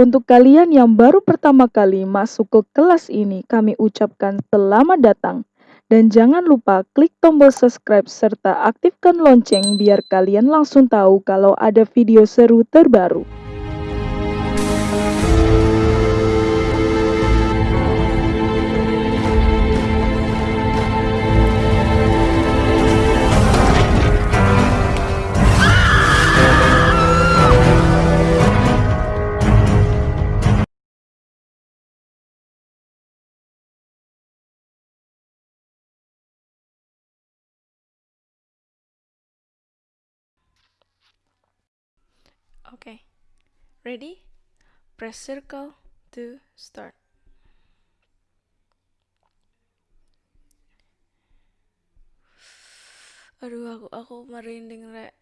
Untuk kalian yang baru pertama kali masuk ke kelas ini, kami ucapkan selamat datang. Dan jangan lupa klik tombol subscribe serta aktifkan lonceng biar kalian langsung tahu kalau ada video seru terbaru. Ready? Press circle to start. Aduh, aku aku merinding rek.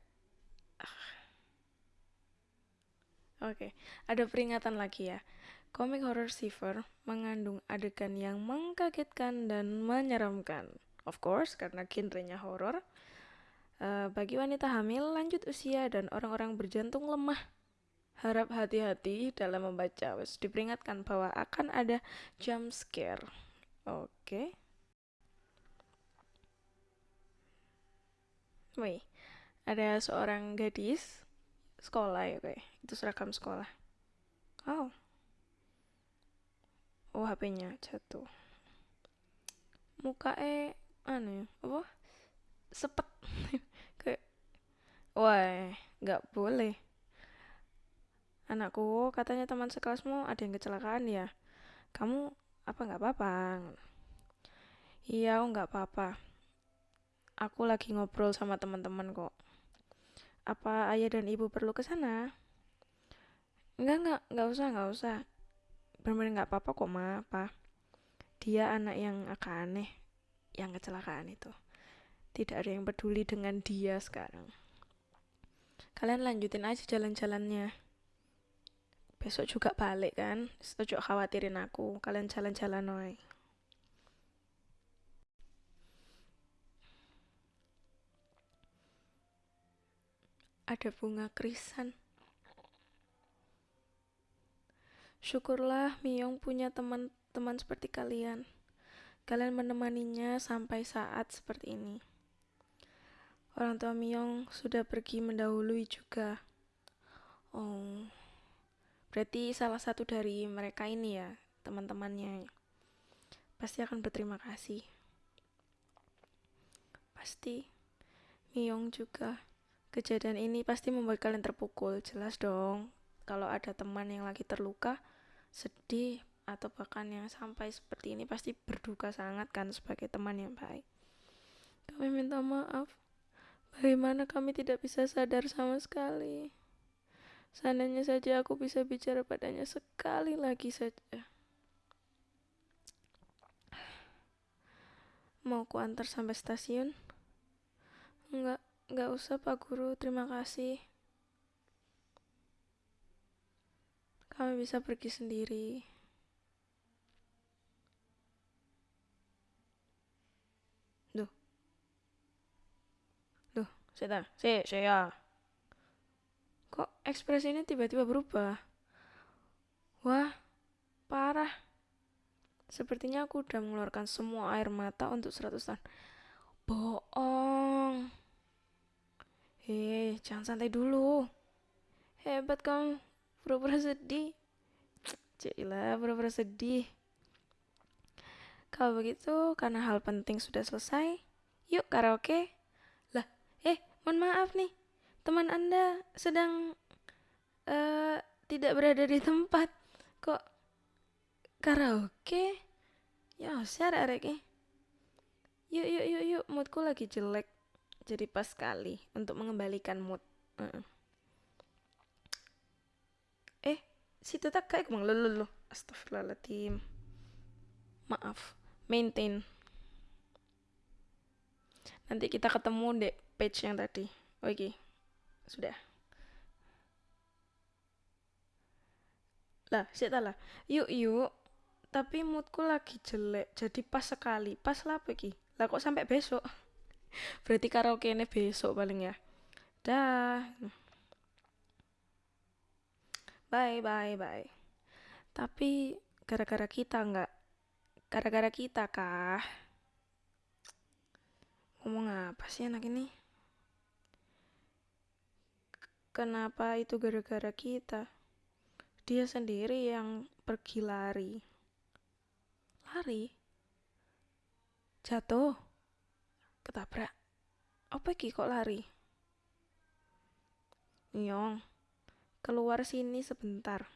Oke, ada peringatan lagi ya. Komik horror Shiver mengandung adegan yang mengkagetkan dan menyeramkan. Of course, karena genrenya horor. Uh, bagi wanita hamil, lanjut usia, dan orang-orang berjantung lemah, harap hati-hati dalam membaca. Wes diperingatkan bahwa akan ada jump scare. Oke. Okay. Wih, ada seorang gadis sekolah ya kayak itu seragam sekolah. Oh. Oh HP-nya jatuh. Muka eh aneh apa? Sepet kayak wah nggak boleh anakku katanya teman sekelasmu ada yang kecelakaan ya kamu apa nggak apa-apa iya nggak apa-apa Aku lagi ngobrol sama teman-teman kok. Apa ayah dan ibu perlu ke sana? Enggak, enggak, enggak usah, enggak usah. Benar-benar enggak apa-apa kok, Ma, apa. Dia anak yang agak aneh, yang kecelakaan itu. Tidak ada yang peduli dengan dia sekarang. Kalian lanjutin aja jalan-jalannya. Besok juga balik kan? Ojo khawatirin aku. Kalian jalan-jalan noy. ada bunga krisan. Syukurlah Miyong punya teman-teman seperti kalian. Kalian menemaninya sampai saat seperti ini. Orang tua Miyong sudah pergi mendahului juga. Oh, berarti salah satu dari mereka ini ya, teman-temannya. Pasti akan berterima kasih. Pasti Miyong juga Kejadian ini pasti membuat kalian terpukul, jelas dong. Kalau ada teman yang lagi terluka, sedih, atau bahkan yang sampai seperti ini pasti berduka sangat kan sebagai teman yang baik. Kami minta maaf. Bagaimana kami tidak bisa sadar sama sekali. Seandainya saja aku bisa bicara padanya sekali lagi saja. Mau ku antar sampai stasiun? Enggak, Gak usah Pak Guru, terima kasih. Kami bisa pergi sendiri. Duh. Duh, saya saya, saya. Kok ekspresinya tiba-tiba berubah? Wah, parah. Sepertinya aku udah mengeluarkan semua air mata untuk 100 tahun. Bohong. Hei, jangan santai dulu. Hebat kamu, pura-pura sedih. Cilah, pura-pura sedih. Kalau begitu, karena hal penting sudah selesai, yuk karaoke. Lah, eh, mohon maaf nih, teman Anda sedang uh, tidak berada di tempat. Kok karaoke? Ya, share arek Yuk, yuk, yuk, yuk, moodku lagi jelek. Jadi pas sekali untuk mengembalikan mood. Uh. eh situ tak kayak bang lo astagfirullahaladzim. Maaf maintain. Nanti kita ketemu deh page yang tadi. Oke sudah lah sih lah yuk yuk tapi moodku lagi jelek jadi pas sekali pas lah pergi lah kok sampai besok Berarti karaoke ini besok paling ya. Dah. Bye bye bye. Tapi gara-gara kita nggak, gara-gara kita kah? Ngomong apa sih anak ini? Kenapa itu gara-gara kita? Dia sendiri yang pergi lari. Lari? Jatuh? Ketabrak? Apa ki kok lari? Nyong, keluar sini sebentar.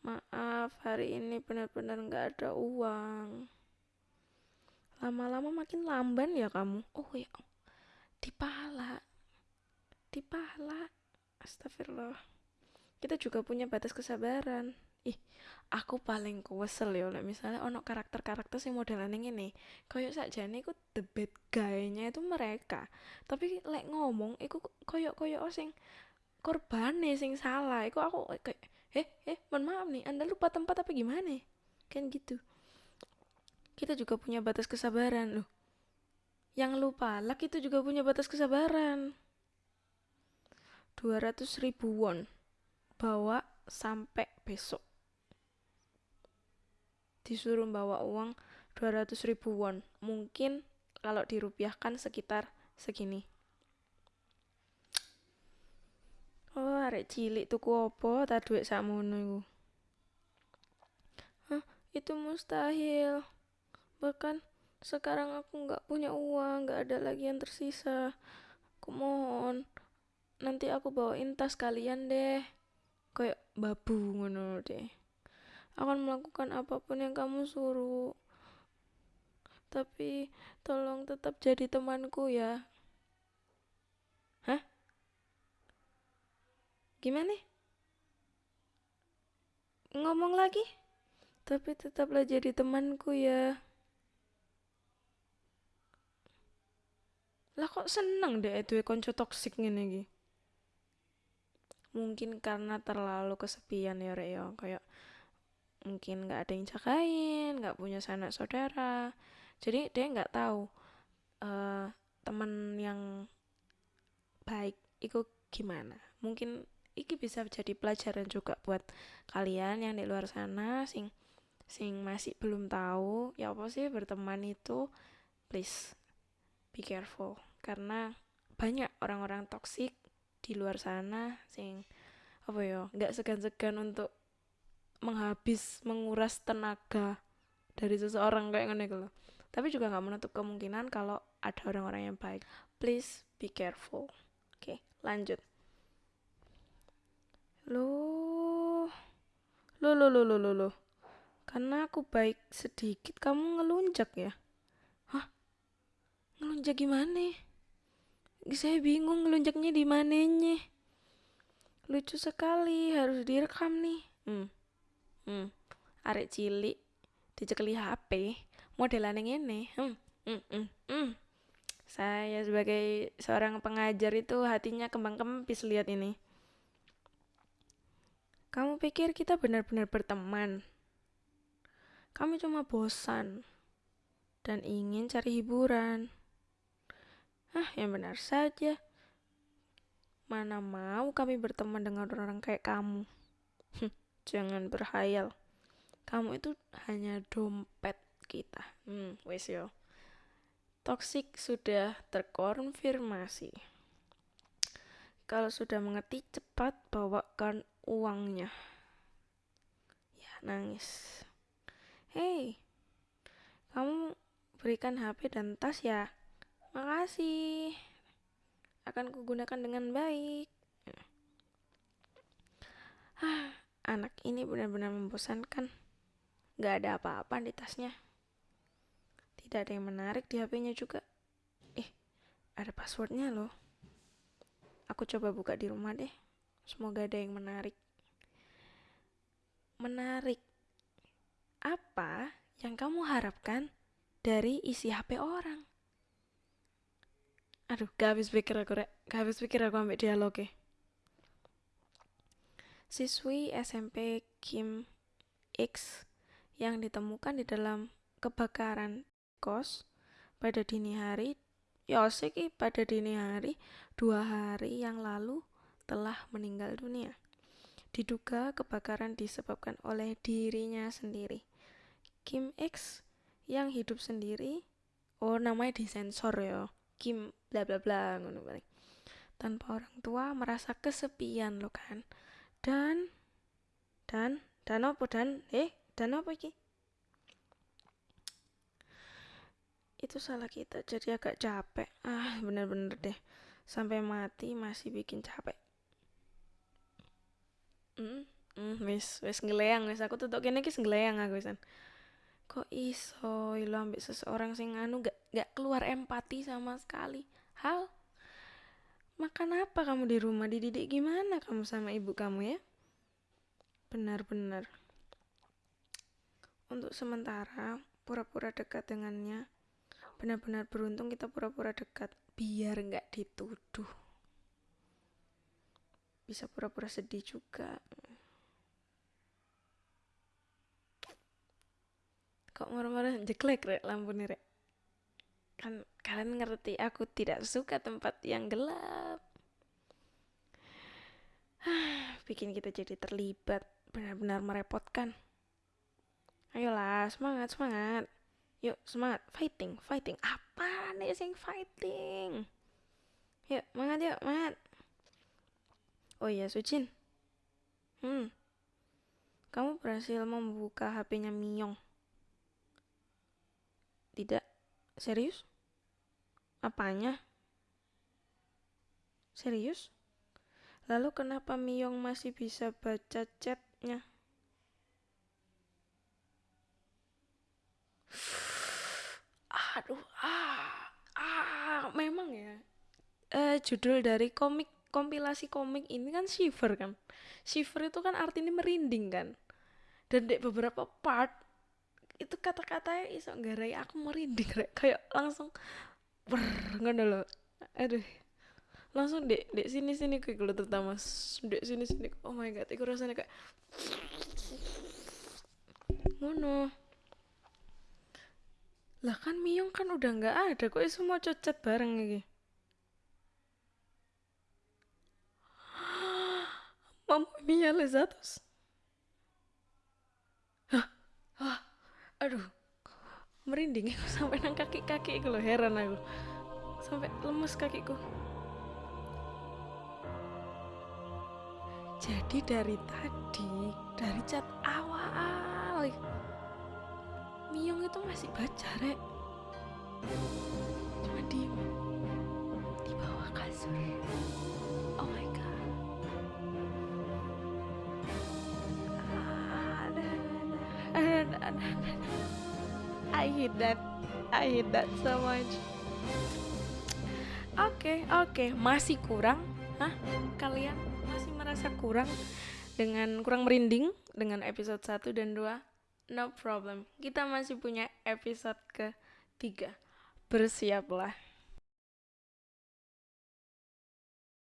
Maaf, hari ini benar-benar nggak ada uang. Lama-lama makin lamban ya kamu. Oh ya, dipala. Dipala. Astagfirullah. Kita juga punya batas kesabaran. Ih, aku paling kesel ya like misalnya ono karakter-karakter sing ini koyo sakjane iku the bad guy-nya itu mereka. Tapi lek ngomong iku koyo koyo sing korbane sing salah. Iku aku kayak eh eh mohon maaf nih anda lupa tempat apa gimana? Kan gitu. Kita juga punya batas kesabaran. Loh yang lupa lak itu juga punya batas kesabaran 200 ribu won. Bawa sampai besok. Disuruh bawa uang 200 ribu won. Mungkin kalau dirupiahkan sekitar segini. Oh arek cilik tuku opo tak duit sakmono iku. Hah, itu mustahil. Bahkan sekarang aku nggak punya uang nggak ada lagi yang tersisa. Aku mohon nanti aku bawain tas kalian deh kayak babu ngono deh akan melakukan apa pun yang kamu suruh. Tapi tolong tetap jadi temanku ya. Hah? Gimana? Ngomong lagi? Tapi tetaplah jadi temanku ya. Lah kok seneng deh itu konco toksik iki? Mungkin karena terlalu kesepian ya Rek ya, kayak mungkin nggak ada yang jagain nggak punya sanak saudara. Jadi dia nggak tahu uh, teman yang baik itu gimana. Mungkin iki bisa jadi pelajaran juga buat kalian yang di luar sana sing sing masih belum tahu ya apa sih berteman itu? Please be careful. Karena banyak orang-orang toksik di luar sana sing apa ya nggak segan-segan untuk menghabis menguras tenaga dari seseorang kayak gini gitu tapi juga nggak menutup kemungkinan kalau ada orang-orang yang baik. Please be careful. Oke lanjut. Lo lo lo lo lo lo lo karena aku baik sedikit kamu ngelunjak ya? Hah? Ngelunjak gimana saya bingung ngelunjaknya di mananya lucu sekali harus direkam nih. Hmm hmm, arek cilik dicekeli HP modelan yang ini hmm, hmm, hmm, hmm. saya sebagai seorang pengajar itu hatinya kembang kempis lihat ini. Kamu pikir kita benar-benar berteman? Kami cuma bosan dan ingin cari hiburan ah yang benar saja. Mana mau kami berteman dengan orang-orang kayak kamu? Jangan berhayal. Kamu itu hanya dompet kita. Hmm wes yo. Toxic sudah terkonfirmasi. Kalau sudah mengerti cepat bawakan uangnya. Ya nangis. Hei kamu berikan HP dan tas ya makasih akan kugunakan dengan baik ah anak ini benar-benar membosankan. Gak ada apa-apa di tasnya. Tidak ada yang menarik di HP-nya juga. Eh, ada passwordnya loh. Aku coba buka di rumah deh. Semoga ada yang menarik. Menarik. Apa yang kamu harapkan dari isi HP orang? Aduh, gak habis pikir aku, Rek. Gak habis pikir aku ambil dialog ya. Siswi SMP Kim X yang ditemukan di dalam kebakaran kos pada dini hari Yoseki pada dini hari dua hari yang lalu telah meninggal dunia. Diduga kebakaran disebabkan oleh dirinya sendiri. Kim X yang hidup sendiri, oh namanya disensor ya, Kim bla bla bla ngono Tanpa orang tua merasa kesepian lo kan. Dan dan dan apa dan eh dan apa iki? Itu salah kita jadi agak capek. Ah, bener-bener deh. Sampai mati masih bikin capek. Hmm, hmm wis wis ngeleang wis aku tutup kene iki ngeleang aku wisan. Kok iso lo ambek seseorang sing anu gak gak keluar empati sama sekali. Hal makan apa kamu di rumah dididik gimana kamu sama ibu kamu ya? Benar-benar. Untuk sementara pura-pura dekat dengannya. Benar-benar beruntung kita pura-pura dekat biar nggak dituduh bisa pura-pura sedih juga kok marah-marah jeklek rek lampu nih rek kan kalian ngerti aku tidak suka tempat yang gelap. Bikin kita jadi terlibat benar-benar merepotkan. Ayolah semangat semangat. Yuk semangat. Fighting fighting. Apa nih sing fighting? Yuk semangat yuk semangat. Oh iya, Sucin. Hmm. Kamu berhasil membuka HP-nya Miyong. Tidak. Serius? Apanya? Serius? Lalu kenapa Miyong masih bisa baca chatnya? Aduh, ah, ah, memang ya. Uh, judul dari komik kompilasi komik ini kan shiver kan shiver itu kan artinya merinding kan dan di beberapa part itu kata-katanya iso garai aku merinding kayak kayak langsung ber ngono loh aduh. Langsung dek dek sini sini kayak kalau terutama dek sini sini oh my god itu rasanya kayak ngono. Lah kan Miyong kan udah nggak ada kok itu mau cocet bareng lagi Mamma mia, lezatos. Hah, hah, aduh, merinding aku sampai nang kaki-kaki aku loh heran aku. Sampai lemes kakiku. Jadi dari tadi dari cat awal Miong itu masih baca rek. Cuma diem. Di bawah kasur. Oh my god I hate that I hate that so much oke okay, oke. Okay. masih kurang? Hah? kalian masih merasa kurang dengan kurang merinding dengan episode 1 dan 2 no problem. Kita masih punya episode ke 3 bersiaplah